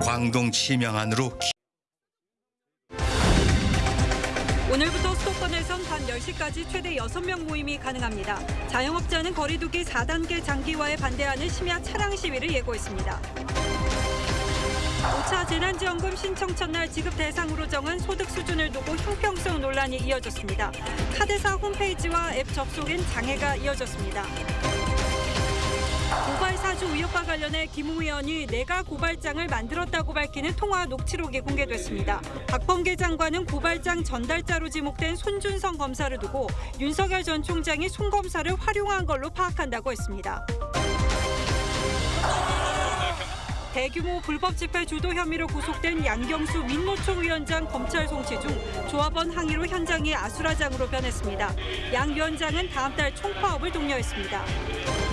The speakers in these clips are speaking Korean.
강동 치명안으로 오늘부터 수도권에선 밤 10시까지 최대 6명 모임이 가능합니다. 자영업자는 거리두기 4단계 장기화에 반대하는 심야 차량 시위를 예고했습니다. 5차 재난지원금 신청 첫날 지급 대상으로 정한 소득 수준을 두고 형평성 논란이 이어졌습니다. 카드사 홈페이지와 앱 접속엔 장애가 이어졌습니다. 의혹과 관련해 김웅 의원이 내가 고발장을 만들었다고 밝히는 통화 녹취록이 공개됐습니다. 박범계 장관은 고발장 전달자로 지목된 손준성 검사를 두고 윤석열 전 총장이 손 검사를 활용한 걸로 파악한다고 했습니다. 대규모 불법 집회 주도 혐의로 구속된 양경수 민노총 위원장 검찰 송치 중 조합원 항의로 현장이 아수라장으로 변했습니다. 양 위원장은 다음 달 총파업을 독려했습니다.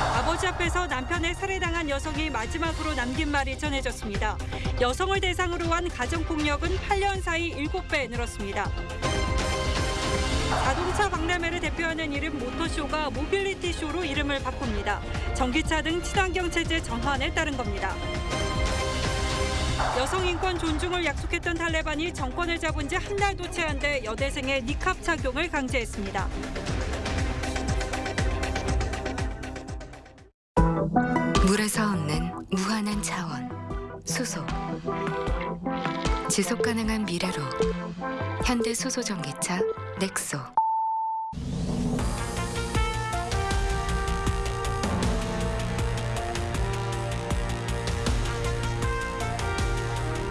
아버지 앞에서 남편에 살해당한 여성이 마지막으로 남긴 말이 전해졌습니다. 여성을 대상으로 한 가정폭력은 8년 사이 7배 늘었습니다. 자동차 박람회를 대표하는 이름 모터쇼가 모빌리티 쇼로 이름을 바꿉니다. 전기차 등 친환경 체제 전환에 따른 겁니다. 여성 인권 존중을 약속했던 탈레반이 정권을 잡은 지 한 달도 채 안 돼 여대생의 니캅 착용을 강제했습니다. 수소. 지속 가능한 미래로 현대 수소 전기차 넥소.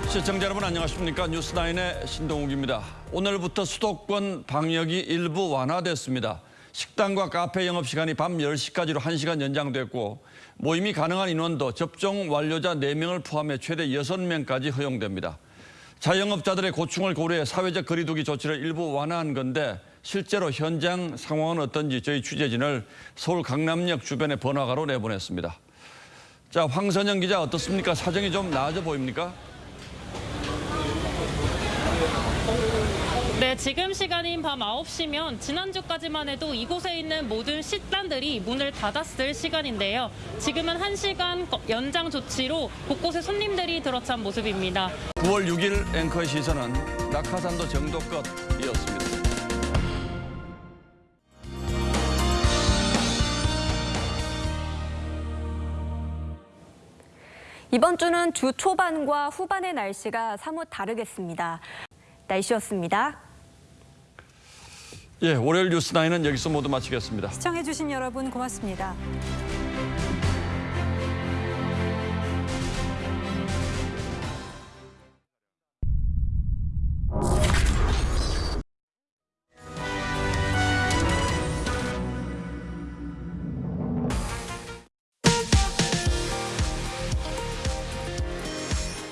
시청자 여러분 안녕하십니까 뉴스나인의 신동욱입니다. 오늘부터 수도권 방역이 일부 완화됐습니다. 식당과 카페 영업시간이 밤 10시까지로 1시간 연장됐고 모임이 가능한 인원도 접종 완료자 4명을 포함해 최대 6명까지 허용됩니다. 자영업자들의 고충을 고려해 사회적 거리두기 조치를 일부 완화한 건데 실제로 현장 상황은 어떤지 저희 취재진을 서울 강남역 주변의 번화가로 내보냈습니다. 자, 황선영 기자 어떻습니까? 사정이 좀 나아져 보입니까? 네, 지금 시간인 밤 9시면 지난주까지만 해도 이곳에 있는 모든 식당들이 문을 닫았을 시간인데요. 지금은 1시간 연장 조치로 곳곳에 손님들이 들어찬 모습입니다. 9월 6일 앵커의 시선은 낙하산도 정도껏 이었습니다. 이번 주는 주 초반과 후반의 날씨가 사뭇 다르겠습니다. 날씨였습니다. 예, 월요일 뉴스나인은 여기서 모두 마치겠습니다. 시청해주신 여러분 고맙습니다.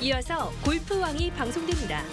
이어서 골프왕이 방송됩니다.